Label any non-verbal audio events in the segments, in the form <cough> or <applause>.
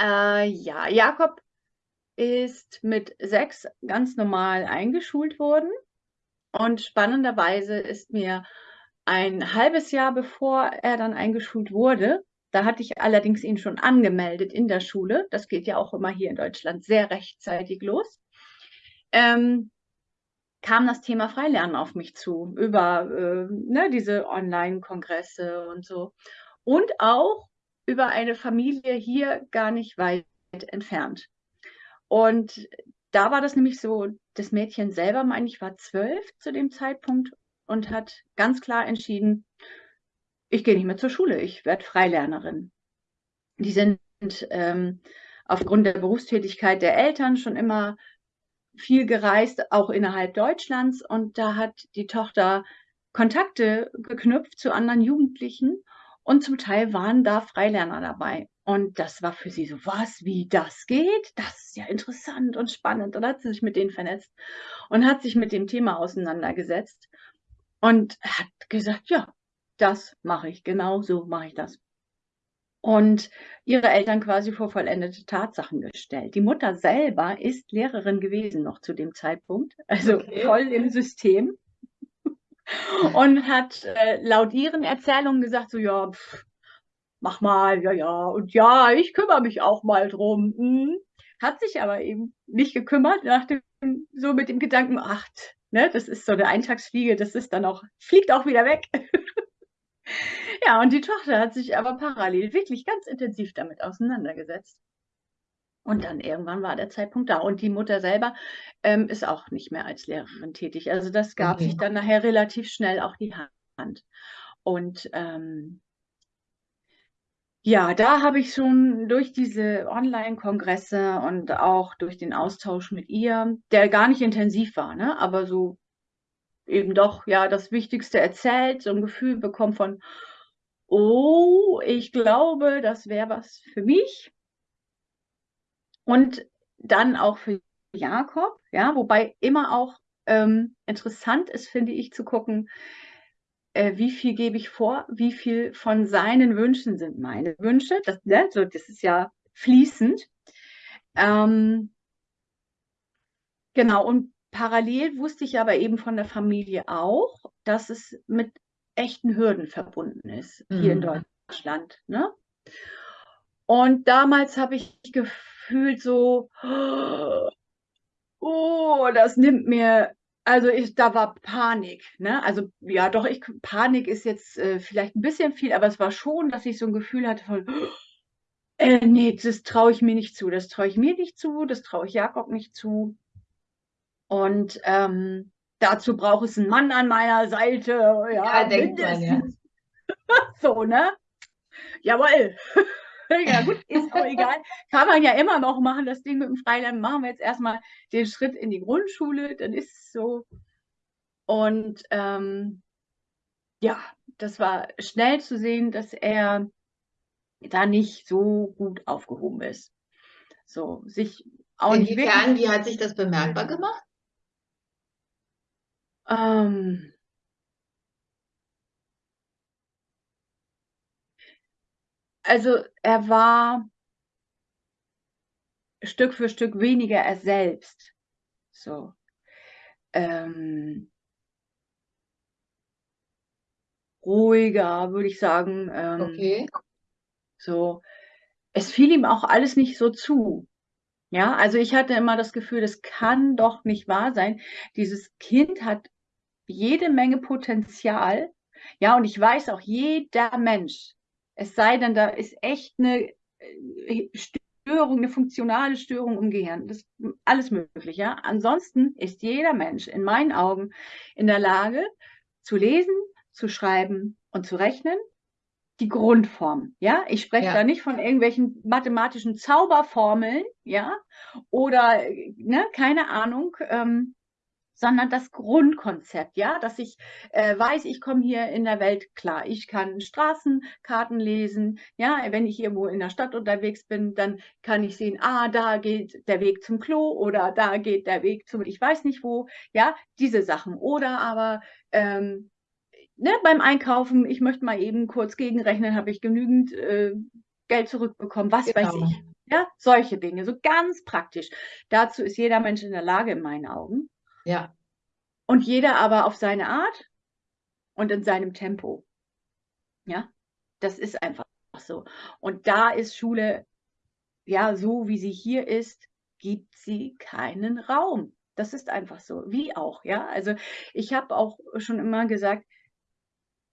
Äh, ja, Jakob ist mit sechs ganz normal eingeschult worden. Und spannenderweise ist mir ein halbes Jahr bevor er dann eingeschult wurde, da hatte ich allerdings ihn schon angemeldet in der Schule. Das geht ja auch immer hier in Deutschland sehr rechtzeitig los. Ähm, kam das Thema Freilernen auf mich zu, über äh, ne, diese Online-Kongresse und so. Und auch über eine Familie hier gar nicht weit entfernt. Und da war das nämlich so, das Mädchen selber, meine ich, war zwölf zu dem Zeitpunkt und hat ganz klar entschieden, ich gehe nicht mehr zur Schule, ich werde Freilernerin. Die sind ähm, aufgrund der Berufstätigkeit der Eltern schon immer viel gereist, auch innerhalb Deutschlands. Und da hat die Tochter Kontakte geknüpft zu anderen Jugendlichen und zum Teil waren da Freilerner dabei. Und das war für sie so, was, wie das geht? Das ist ja interessant und spannend. Und hat sie sich mit denen vernetzt und hat sich mit dem Thema auseinandergesetzt und hat gesagt, ja, das mache ich, genau so mache ich das. Und ihre Eltern quasi vor vollendete Tatsachen gestellt. Die Mutter selber ist Lehrerin gewesen noch zu dem Zeitpunkt, also okay. voll im System. Und hat äh, laut ihren Erzählungen gesagt, so ja, pff, mach mal, ja, ja, und ja, ich kümmere mich auch mal drum. Hm. Hat sich aber eben nicht gekümmert, nach dem, so mit dem Gedanken, ach, ne, das ist so eine Eintagsfliege, das ist dann auch, fliegt auch wieder weg. <laughs> Ja, und die Tochter hat sich aber parallel wirklich ganz intensiv damit auseinandergesetzt. Und dann irgendwann war der Zeitpunkt da. Und die Mutter selber ähm, ist auch nicht mehr als Lehrerin tätig. Also das gab okay. sich dann nachher relativ schnell auch die Hand. Und ähm, ja, da habe ich schon durch diese Online-Kongresse und auch durch den Austausch mit ihr, der gar nicht intensiv war, ne? aber so eben doch ja das Wichtigste erzählt, so ein Gefühl bekommen von, oh, ich glaube, das wäre was für mich. Und dann auch für Jakob, ja, wobei immer auch ähm, interessant ist, finde ich, zu gucken, äh, wie viel gebe ich vor, wie viel von seinen Wünschen sind meine Wünsche. Das, ne, so, das ist ja fließend. Ähm, genau, und Parallel wusste ich aber eben von der Familie auch, dass es mit echten Hürden verbunden ist hier mhm. in Deutschland. Ne? Und damals habe ich gefühlt so, oh, das nimmt mir, also ich, da war Panik. Ne? Also ja, doch, ich, Panik ist jetzt äh, vielleicht ein bisschen viel, aber es war schon, dass ich so ein Gefühl hatte von, äh, nee, das traue ich mir nicht zu, das traue ich mir nicht zu, das traue ich Jakob nicht zu. Und ähm, dazu braucht es einen Mann an meiner Seite. Ja, ja denkt man, ja. <laughs> so, ne? Jawohl. <laughs> ja, gut, ist auch egal. Kann man ja immer noch machen, das Ding mit dem Freilernen. Machen wir jetzt erstmal den Schritt in die Grundschule, dann ist es so. Und ähm, ja, das war schnell zu sehen, dass er da nicht so gut aufgehoben ist. So, sich auch Inwiefern, nicht wie hat sich das bemerkbar gemacht? Ähm, also er war Stück für Stück weniger er selbst. So. Ähm, ruhiger, würde ich sagen. Ähm, okay. So. Es fiel ihm auch alles nicht so zu. Ja, also ich hatte immer das Gefühl, das kann doch nicht wahr sein. Dieses Kind hat jede Menge Potenzial. Ja, und ich weiß auch, jeder Mensch, es sei denn, da ist echt eine äh, Störung, eine funktionale Störung im Gehirn. Das ist alles möglich, ja. Ansonsten ist jeder Mensch in meinen Augen in der Lage zu lesen, zu schreiben und zu rechnen. Die Grundform, ja. Ich spreche ja. da nicht von irgendwelchen mathematischen Zauberformeln, ja, oder ne, keine Ahnung. Ähm, sondern das Grundkonzept, ja, dass ich äh, weiß, ich komme hier in der Welt klar. Ich kann Straßenkarten lesen, ja, wenn ich irgendwo in der Stadt unterwegs bin, dann kann ich sehen, ah, da geht der Weg zum Klo oder da geht der Weg zum, ich weiß nicht wo, ja, diese Sachen. Oder aber ähm, ne, beim Einkaufen, ich möchte mal eben kurz gegenrechnen, habe ich genügend äh, Geld zurückbekommen, was genau. weiß ich. Ja, solche Dinge, so ganz praktisch. Dazu ist jeder Mensch in der Lage, in meinen Augen. Ja. Und jeder aber auf seine Art und in seinem Tempo. Ja, das ist einfach so. Und da ist Schule, ja, so wie sie hier ist, gibt sie keinen Raum. Das ist einfach so, wie auch, ja. Also ich habe auch schon immer gesagt,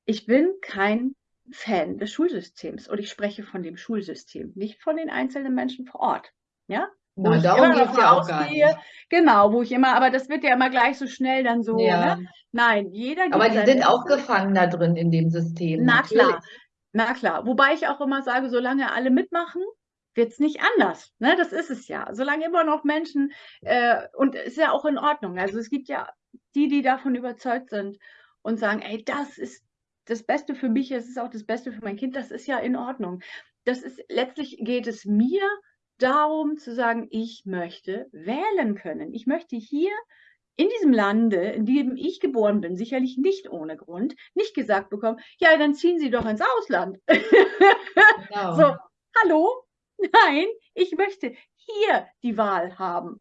ich bin kein Fan des Schulsystems und ich spreche von dem Schulsystem, nicht von den einzelnen Menschen vor Ort. Ja? Wo Na, darum geht es ja nicht. Genau, wo ich immer, aber das wird ja immer gleich so schnell dann so. Ja. Ne? Nein, jeder. Aber die sind auch gefangen da drin in dem System. Na natürlich. klar, na klar. Wobei ich auch immer sage, solange alle mitmachen, wird es nicht anders. Ne? Das ist es ja. Solange immer noch Menschen, äh, und ist ja auch in Ordnung. Also es gibt ja die, die davon überzeugt sind und sagen, ey, das ist das Beste für mich, es ist auch das Beste für mein Kind, das ist ja in Ordnung. Das ist, letztlich geht es mir darum zu sagen, ich möchte wählen können. Ich möchte hier in diesem Lande, in dem ich geboren bin, sicherlich nicht ohne Grund, nicht gesagt bekommen, ja, dann ziehen Sie doch ins Ausland. Genau. so, hallo? Nein, ich möchte hier die Wahl haben.